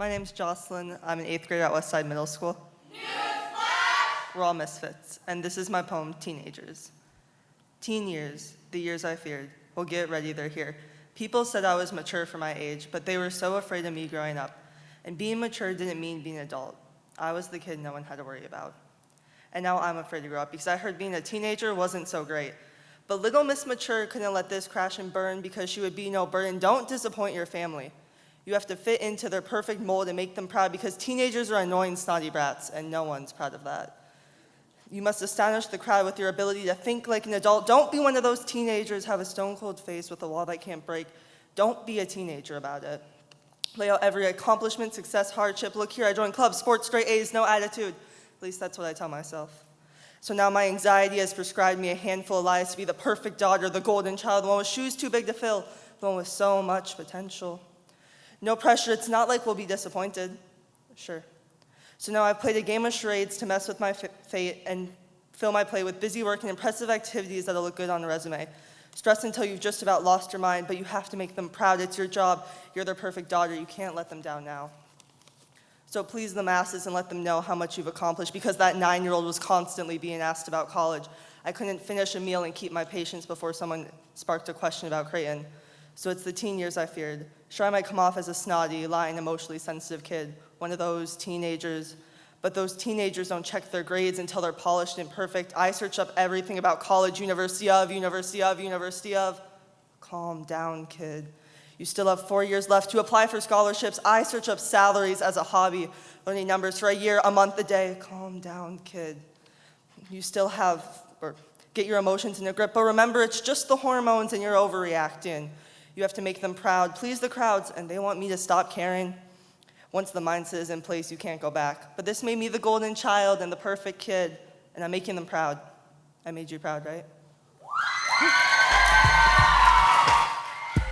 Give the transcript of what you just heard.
My name's Jocelyn. I'm an eighth grader at Westside Middle School. Newsflash! We're all misfits, and this is my poem, Teenagers. Teen years, the years I feared. Well, get ready, they're here. People said I was mature for my age, but they were so afraid of me growing up. And being mature didn't mean being an adult. I was the kid no one had to worry about. And now I'm afraid to grow up because I heard being a teenager wasn't so great. But little Miss Mature couldn't let this crash and burn because she would be no burden. Don't disappoint your family. You have to fit into their perfect mold and make them proud because teenagers are annoying snotty brats, and no one's proud of that. You must astonish the crowd with your ability to think like an adult. Don't be one of those teenagers have a stone cold face with a wall that can't break. Don't be a teenager about it. Lay out every accomplishment, success, hardship. Look here, I joined clubs, sports, straight A's, no attitude. At least that's what I tell myself. So now my anxiety has prescribed me a handful of lies to be the perfect daughter, the golden child, the one with shoes too big to fill, the one with so much potential. No pressure, it's not like we'll be disappointed. Sure. So now I've played a game of charades to mess with my fate and fill my play with busy work and impressive activities that'll look good on a resume. Stress until you've just about lost your mind, but you have to make them proud. It's your job. You're their perfect daughter. You can't let them down now. So please the masses and let them know how much you've accomplished because that nine-year-old was constantly being asked about college. I couldn't finish a meal and keep my patience before someone sparked a question about Creighton. So it's the teen years I feared. Sure, I might come off as a snotty, lying, emotionally sensitive kid, one of those teenagers, but those teenagers don't check their grades until they're polished and perfect. I search up everything about college, university of, university of, university of. Calm down, kid. You still have four years left to apply for scholarships. I search up salaries as a hobby, learning numbers for a year, a month, a day. Calm down, kid. You still have, or get your emotions in a grip, but remember it's just the hormones and you're overreacting. You have to make them proud, please the crowds, and they want me to stop caring. Once the mindset is in place, you can't go back. But this made me the golden child and the perfect kid, and I'm making them proud. I made you proud, right?